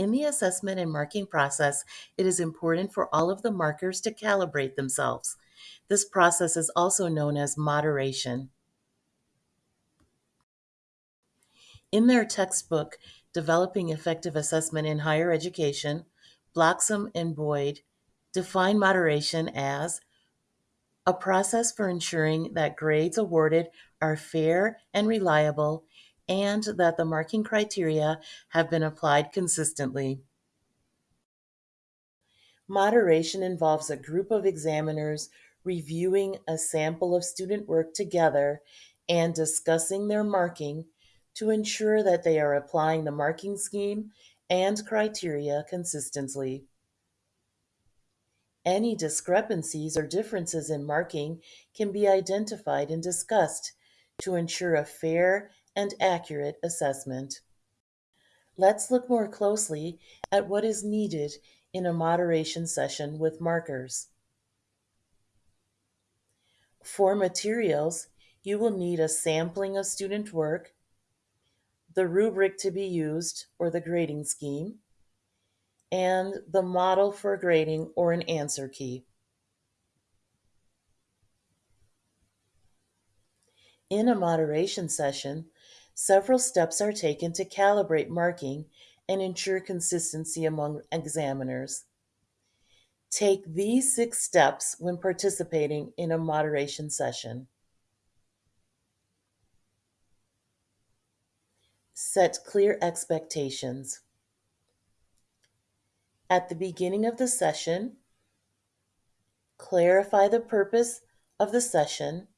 In the assessment and marking process, it is important for all of the markers to calibrate themselves. This process is also known as moderation. In their textbook, Developing Effective Assessment in Higher Education, Bloxham and Boyd define moderation as a process for ensuring that grades awarded are fair and reliable and that the marking criteria have been applied consistently. Moderation involves a group of examiners reviewing a sample of student work together and discussing their marking to ensure that they are applying the marking scheme and criteria consistently. Any discrepancies or differences in marking can be identified and discussed to ensure a fair and accurate assessment. Let's look more closely at what is needed in a moderation session with markers. For materials, you will need a sampling of student work, the rubric to be used or the grading scheme, and the model for grading or an answer key. In a moderation session, several steps are taken to calibrate marking and ensure consistency among examiners. Take these six steps when participating in a moderation session. Set clear expectations. At the beginning of the session, clarify the purpose of the session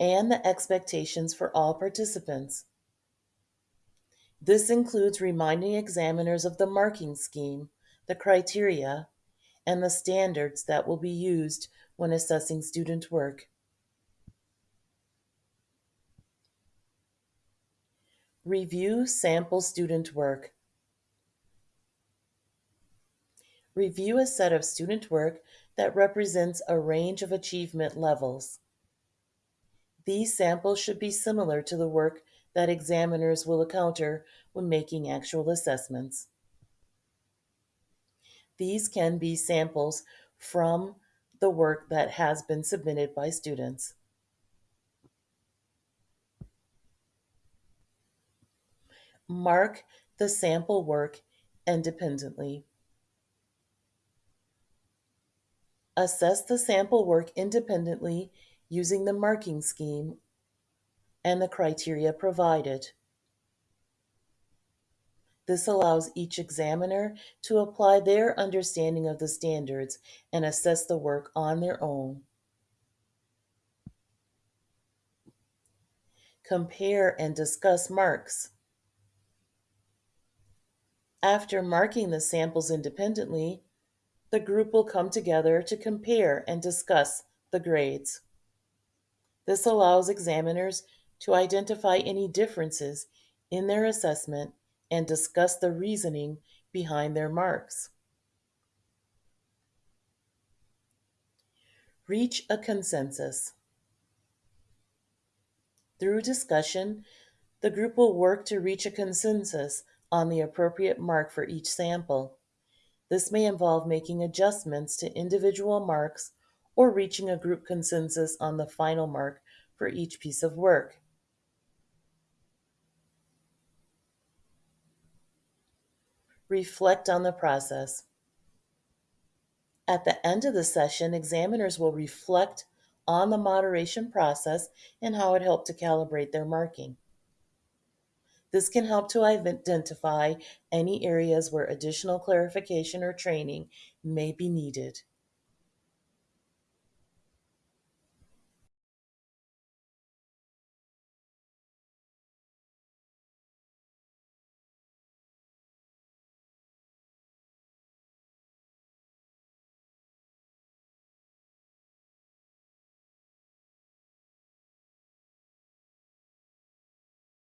and the expectations for all participants. This includes reminding examiners of the marking scheme, the criteria, and the standards that will be used when assessing student work. Review sample student work. Review a set of student work that represents a range of achievement levels. These samples should be similar to the work that examiners will encounter when making actual assessments. These can be samples from the work that has been submitted by students. Mark the sample work independently. Assess the sample work independently using the marking scheme and the criteria provided. This allows each examiner to apply their understanding of the standards and assess the work on their own. Compare and discuss marks. After marking the samples independently, the group will come together to compare and discuss the grades. This allows examiners to identify any differences in their assessment and discuss the reasoning behind their marks. Reach a consensus. Through discussion, the group will work to reach a consensus on the appropriate mark for each sample. This may involve making adjustments to individual marks or reaching a group consensus on the final mark for each piece of work. Reflect on the process. At the end of the session, examiners will reflect on the moderation process and how it helped to calibrate their marking. This can help to identify any areas where additional clarification or training may be needed.